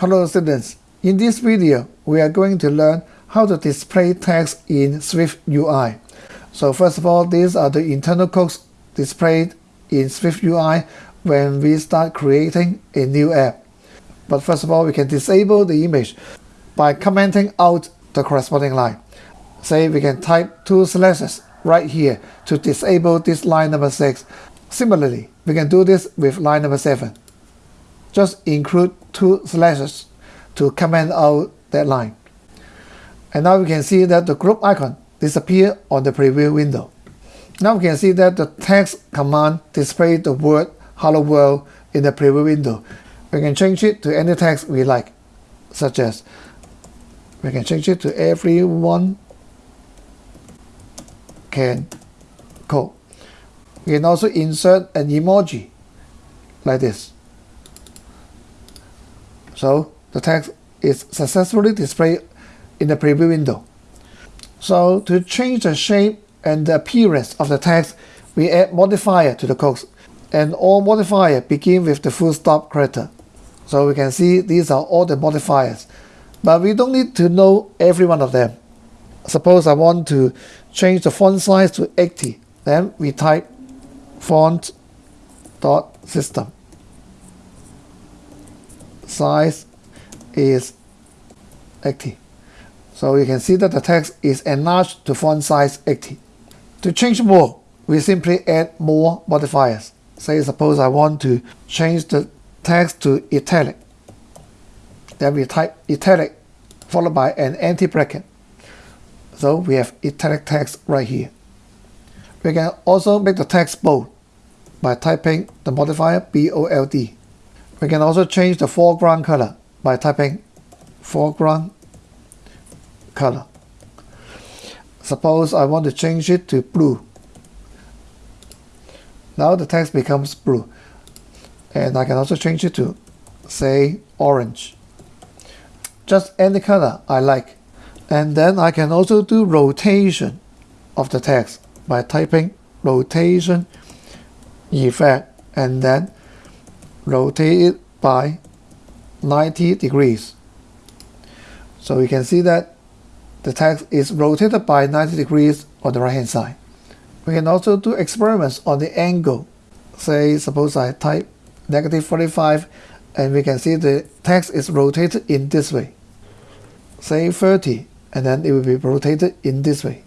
Hello students, in this video we are going to learn how to display text in Swift UI. So first of all, these are the internal codes displayed in Swift UI when we start creating a new app. But first of all, we can disable the image by commenting out the corresponding line. Say we can type two slashes right here to disable this line number 6. Similarly, we can do this with line number 7. Just include two slashes to comment out that line. And now we can see that the group icon disappear on the preview window. Now we can see that the text command displays the word hello world in the preview window. We can change it to any text we like, such as we can change it to everyone can code. We can also insert an emoji like this. So the text is successfully displayed in the preview window. So to change the shape and the appearance of the text, we add modifier to the code. And all modifier begin with the full stop character. So we can see these are all the modifiers. But we don't need to know every one of them. Suppose I want to change the font size to 80. Then we type font dot system size is 80. So you can see that the text is enlarged to font size 80. To change more, we simply add more modifiers. Say suppose I want to change the text to italic. Then we type italic followed by an empty bracket. So we have italic text right here. We can also make the text bold by typing the modifier BOLD. We can also change the foreground color by typing foreground color. Suppose I want to change it to blue. Now the text becomes blue. And I can also change it to, say, orange. Just any color I like. And then I can also do rotation of the text by typing rotation effect and then rotate it by 90 degrees. So you can see that the text is rotated by 90 degrees on the right hand side. We can also do experiments on the angle. Say suppose I type negative 45 and we can see the text is rotated in this way. Say 30 and then it will be rotated in this way.